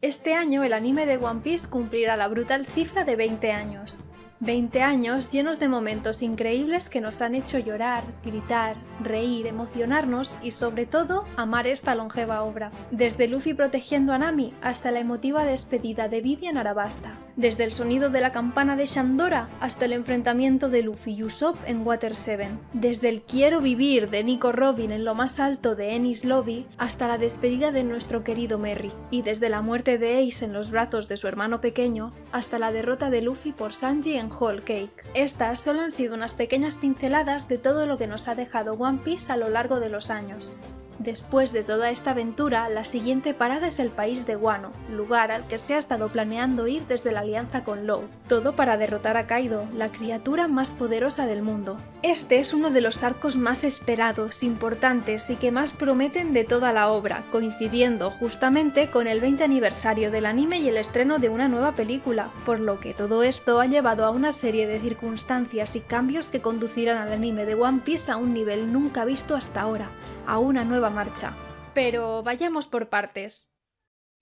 Este año el anime de One Piece cumplirá la brutal cifra de 20 años. 20 años llenos de momentos increíbles que nos han hecho llorar, gritar, reír, emocionarnos y sobre todo amar esta longeva obra. Desde Luffy protegiendo a Nami hasta la emotiva despedida de Vivian Arabasta. Desde el sonido de la campana de Shandora hasta el enfrentamiento de Luffy y Usopp en Water 7. Desde el quiero vivir de Nico Robin en lo más alto de Ennis Lobby hasta la despedida de nuestro querido Merry. Y desde la muerte de Ace en los brazos de su hermano pequeño hasta la derrota de Luffy por Sanji en Whole Cake. Estas solo han sido unas pequeñas pinceladas de todo lo que nos ha dejado One Piece a lo largo de los años. Después de toda esta aventura, la siguiente parada es el país de Wano, lugar al que se ha estado planeando ir desde la alianza con Law, todo para derrotar a Kaido, la criatura más poderosa del mundo. Este es uno de los arcos más esperados, importantes y que más prometen de toda la obra, coincidiendo justamente con el 20 aniversario del anime y el estreno de una nueva película, por lo que todo esto ha llevado a una serie de circunstancias y cambios que conducirán al anime de One Piece a un nivel nunca visto hasta ahora, a una nueva marcha. Pero vayamos por partes.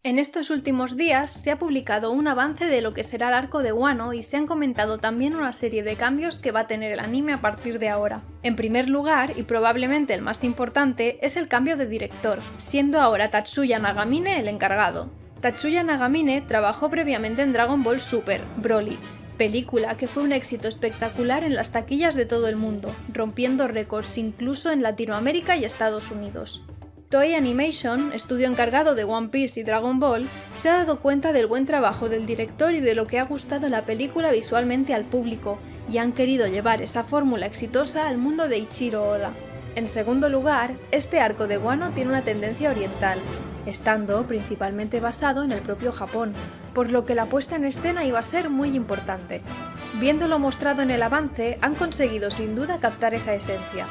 En estos últimos días se ha publicado un avance de lo que será el arco de Wano y se han comentado también una serie de cambios que va a tener el anime a partir de ahora. En primer lugar, y probablemente el más importante, es el cambio de director, siendo ahora Tatsuya Nagamine el encargado. Tatsuya Nagamine trabajó previamente en Dragon Ball Super, Broly, película que fue un éxito espectacular en las taquillas de todo el mundo, rompiendo récords incluso en Latinoamérica y Estados Unidos. Toei Animation, estudio encargado de One Piece y Dragon Ball, se ha dado cuenta del buen trabajo del director y de lo que ha gustado la película visualmente al público, y han querido llevar esa fórmula exitosa al mundo de Ichiro Oda. En segundo lugar, este arco de Wano tiene una tendencia oriental, estando principalmente basado en el propio Japón, por lo que la puesta en escena iba a ser muy importante. Viéndolo mostrado en el avance, han conseguido sin duda captar esa esencia.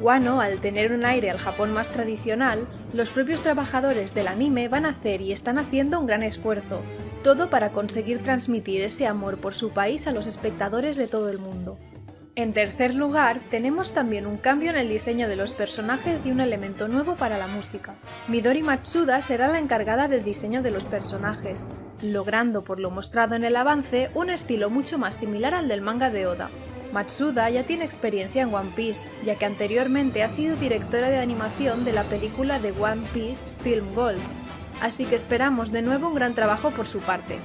Wano, al tener un aire al Japón más tradicional, los propios trabajadores del anime van a hacer y están haciendo un gran esfuerzo, todo para conseguir transmitir ese amor por su país a los espectadores de todo el mundo. En tercer lugar, tenemos también un cambio en el diseño de los personajes y un elemento nuevo para la música. Midori Matsuda será la encargada del diseño de los personajes, logrando por lo mostrado en el avance un estilo mucho más similar al del manga de Oda. Matsuda ya tiene experiencia en One Piece, ya que anteriormente ha sido directora de animación de la película de One Piece Film Gold, así que esperamos de nuevo un gran trabajo por su parte.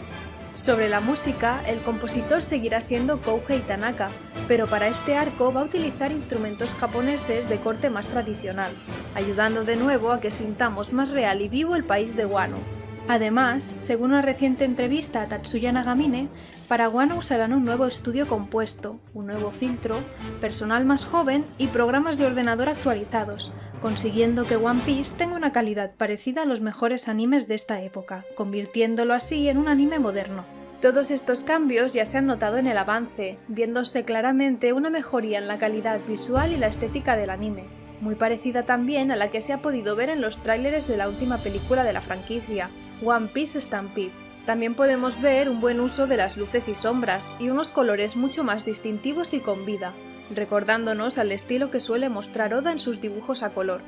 Sobre la música, el compositor seguirá siendo Kouhei Tanaka, pero para este arco va a utilizar instrumentos japoneses de corte más tradicional, ayudando de nuevo a que sintamos más real y vivo el país de Wano. Además, según una reciente entrevista a Tatsuya Nagamine, para Wano usarán un nuevo estudio compuesto, un nuevo filtro, personal más joven y programas de ordenador actualizados, consiguiendo que One Piece tenga una calidad parecida a los mejores animes de esta época, convirtiéndolo así en un anime moderno. Todos estos cambios ya se han notado en el avance, viéndose claramente una mejoría en la calidad visual y la estética del anime, muy parecida también a la que se ha podido ver en los tráileres de la última película de la franquicia, One Piece Stampede. También podemos ver un buen uso de las luces y sombras, y unos colores mucho más distintivos y con vida, recordándonos al estilo que suele mostrar Oda en sus dibujos a color.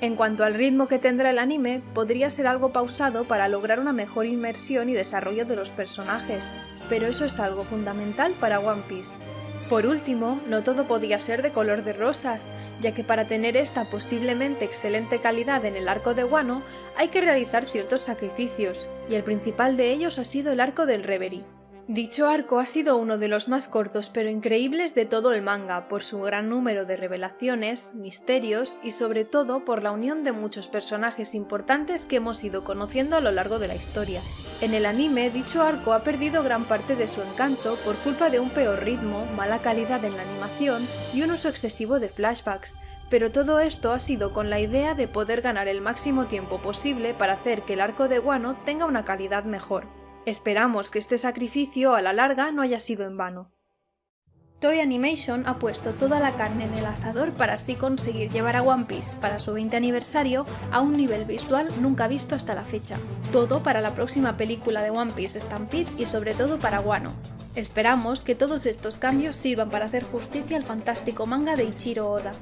En cuanto al ritmo que tendrá el anime, podría ser algo pausado para lograr una mejor inmersión y desarrollo de los personajes, pero eso es algo fundamental para One Piece. Por último, no todo podía ser de color de rosas, ya que para tener esta posiblemente excelente calidad en el arco de Wano hay que realizar ciertos sacrificios, y el principal de ellos ha sido el arco del Reverie. Dicho arco ha sido uno de los más cortos pero increíbles de todo el manga por su gran número de revelaciones, misterios y sobre todo por la unión de muchos personajes importantes que hemos ido conociendo a lo largo de la historia. En el anime, dicho arco ha perdido gran parte de su encanto por culpa de un peor ritmo, mala calidad en la animación y un uso excesivo de flashbacks, pero todo esto ha sido con la idea de poder ganar el máximo tiempo posible para hacer que el arco de Wano tenga una calidad mejor. Esperamos que este sacrificio a la larga no haya sido en vano. Toei Animation ha puesto toda la carne en el asador para así conseguir llevar a One Piece para su 20 aniversario a un nivel visual nunca visto hasta la fecha. Todo para la próxima película de One Piece Stampede y sobre todo para Wano. Esperamos que todos estos cambios sirvan para hacer justicia al fantástico manga de Ichiro Oda.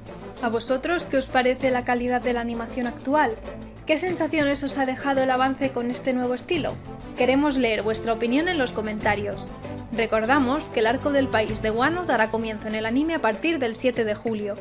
¿A vosotros qué os parece la calidad de la animación actual? ¿Qué sensaciones os ha dejado el avance con este nuevo estilo? Queremos leer vuestra opinión en los comentarios. Recordamos que el arco del país de Wano dará comienzo en el anime a partir del 7 de julio.